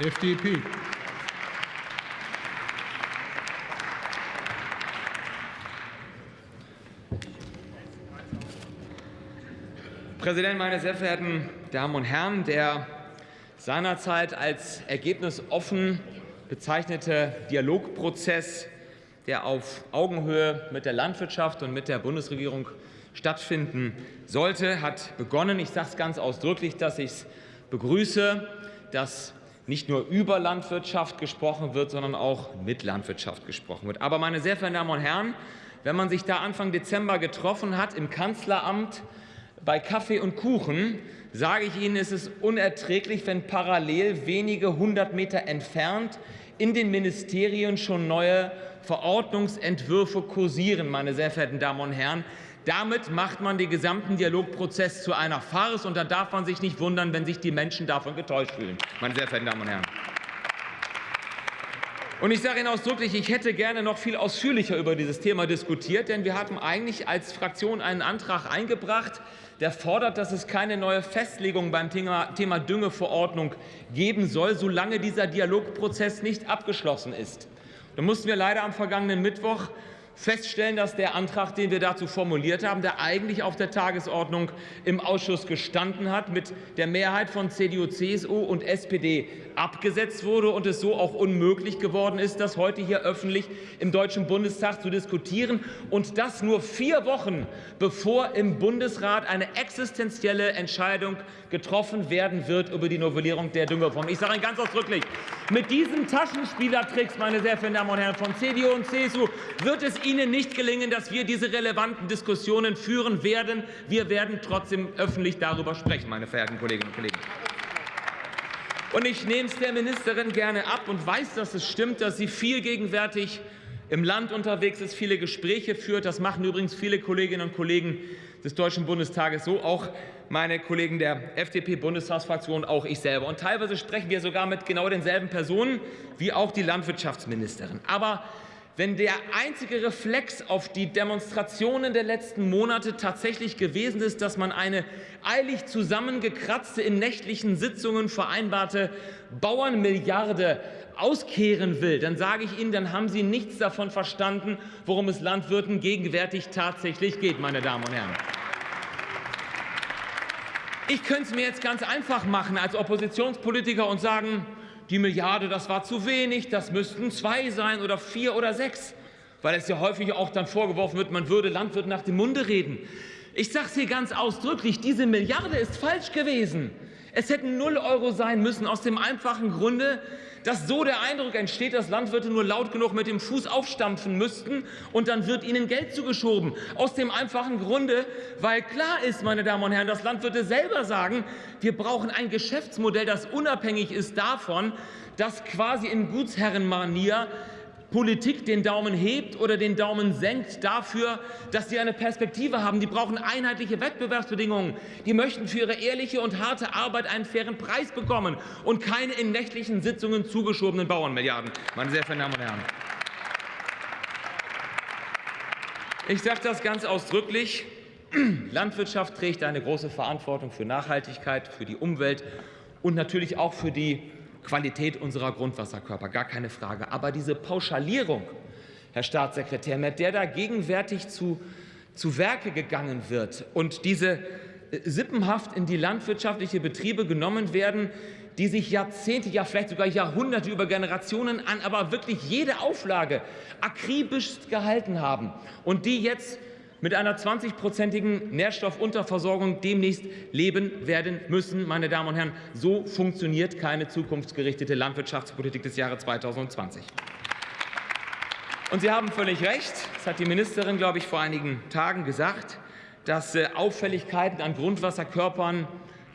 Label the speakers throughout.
Speaker 1: FDP.
Speaker 2: Präsident, meine sehr verehrten Damen und Herren! Der seinerzeit als ergebnisoffen bezeichnete Dialogprozess, der auf Augenhöhe mit der Landwirtschaft und mit der Bundesregierung stattfinden sollte, hat begonnen. Ich sage es ganz ausdrücklich, dass ich es begrüße, dass nicht nur über Landwirtschaft gesprochen wird, sondern auch mit Landwirtschaft gesprochen wird. Aber, meine sehr verehrten Damen und Herren, wenn man sich da Anfang Dezember getroffen hat im Kanzleramt bei Kaffee und Kuchen, sage ich Ihnen, ist es unerträglich, wenn parallel wenige hundert Meter entfernt in den Ministerien schon neue Verordnungsentwürfe kursieren, meine sehr verehrten Damen und Herren. Damit macht man den gesamten Dialogprozess zu einer Farce, und da darf man sich nicht wundern, wenn sich die Menschen davon getäuscht fühlen, meine sehr verehrten Damen und Herren. Und ich sage Ihnen ausdrücklich, ich hätte gerne noch viel ausführlicher über dieses Thema diskutiert, denn wir hatten eigentlich als Fraktion einen Antrag eingebracht, der fordert, dass es keine neue Festlegung beim Thema Düngeverordnung geben soll, solange dieser Dialogprozess nicht abgeschlossen ist. Da mussten wir leider am vergangenen Mittwoch feststellen, dass der Antrag, den wir dazu formuliert haben, der eigentlich auf der Tagesordnung im Ausschuss gestanden hat, mit der Mehrheit von CDU, CSU und SPD abgesetzt wurde und es so auch unmöglich geworden ist, das heute hier öffentlich im Deutschen Bundestag zu diskutieren und das nur vier Wochen, bevor im Bundesrat eine existenzielle Entscheidung getroffen werden wird über die Novellierung der Düngereform. Ich sage Ihnen ganz ausdrücklich, mit diesen Taschenspielertricks, meine sehr verehrten Damen und Herren von CDU und CSU, wird es Ihnen nicht gelingen, dass wir diese relevanten Diskussionen führen werden. Wir werden trotzdem öffentlich darüber sprechen, meine verehrten Kolleginnen und Kollegen. Und ich nehme es der Ministerin gerne ab und weiß, dass es stimmt, dass sie viel gegenwärtig im Land unterwegs ist, viele Gespräche führt. Das machen übrigens viele Kolleginnen und Kollegen des Deutschen Bundestages so, auch meine Kollegen der FDP-Bundestagsfraktion, auch ich selber. Und teilweise sprechen wir sogar mit genau denselben Personen wie auch die Landwirtschaftsministerin. Aber wenn der einzige Reflex auf die Demonstrationen der letzten Monate tatsächlich gewesen ist, dass man eine eilig zusammengekratzte, in nächtlichen Sitzungen vereinbarte Bauernmilliarde auskehren will, dann sage ich Ihnen, dann haben Sie nichts davon verstanden, worum es Landwirten gegenwärtig tatsächlich geht, meine Damen und Herren. Ich könnte es mir jetzt ganz einfach machen als Oppositionspolitiker und sagen, die Milliarde, das war zu wenig, das müssten zwei sein oder vier oder sechs, weil es ja häufig auch dann vorgeworfen wird, man würde Landwirten nach dem Munde reden. Ich sage es hier ganz ausdrücklich, diese Milliarde ist falsch gewesen. Es hätten null Euro sein müssen, aus dem einfachen Grunde, dass so der Eindruck entsteht, dass Landwirte nur laut genug mit dem Fuß aufstampfen müssten und dann wird ihnen Geld zugeschoben. Aus dem einfachen Grunde, weil klar ist, meine Damen und Herren, dass Landwirte selber sagen, wir brauchen ein Geschäftsmodell, das unabhängig ist davon, dass quasi in Gutsherrenmanier Politik den Daumen hebt oder den Daumen senkt dafür, dass sie eine Perspektive haben. Die brauchen einheitliche Wettbewerbsbedingungen. Die möchten für ihre ehrliche und harte Arbeit einen fairen Preis bekommen und keine in nächtlichen Sitzungen zugeschobenen Bauernmilliarden. Meine sehr verehrten Damen und Herren. Ich sage das ganz ausdrücklich. Landwirtschaft trägt eine große Verantwortung für Nachhaltigkeit, für die Umwelt und natürlich auch für die Qualität unserer Grundwasserkörper, gar keine Frage. Aber diese Pauschalierung, Herr Staatssekretär, mit der da gegenwärtig zu, zu Werke gegangen wird und diese äh, sippenhaft in die landwirtschaftliche Betriebe genommen werden, die sich Jahrzehnte, ja vielleicht sogar Jahrhunderte über Generationen an, aber wirklich jede Auflage akribisch gehalten haben und die jetzt mit einer 20-prozentigen Nährstoffunterversorgung demnächst leben werden müssen. Meine Damen und Herren, so funktioniert keine zukunftsgerichtete Landwirtschaftspolitik des Jahres 2020. Und Sie haben völlig recht, das hat die Ministerin, glaube ich, vor einigen Tagen gesagt, dass äh, Auffälligkeiten an Grundwasserkörpern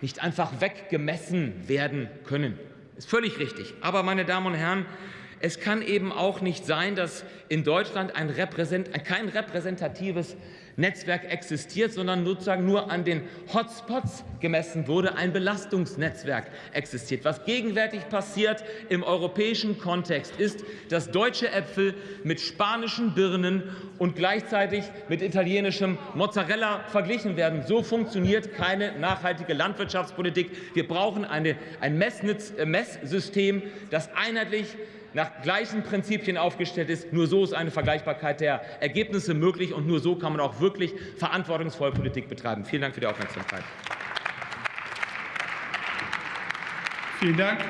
Speaker 2: nicht einfach weggemessen werden können. Das ist völlig richtig. Aber, meine Damen und Herren, es kann eben auch nicht sein, dass in Deutschland ein Repräsent kein repräsentatives Netzwerk existiert, sondern sozusagen nur an den Hotspots gemessen wurde, ein Belastungsnetzwerk existiert. Was gegenwärtig passiert im europäischen Kontext ist, dass deutsche Äpfel mit spanischen Birnen und gleichzeitig mit italienischem Mozzarella verglichen werden. So funktioniert keine nachhaltige Landwirtschaftspolitik. Wir brauchen eine, ein Messnitz, äh, Messsystem, das einheitlich nach gleichen Prinzipien aufgestellt ist. Nur so ist eine Vergleichbarkeit der Ergebnisse möglich und nur so kann man auch wirklich verantwortungsvoll Politik betreiben. Vielen Dank für die Aufmerksamkeit.
Speaker 1: Vielen Dank.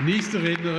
Speaker 1: Nächste Rednerin.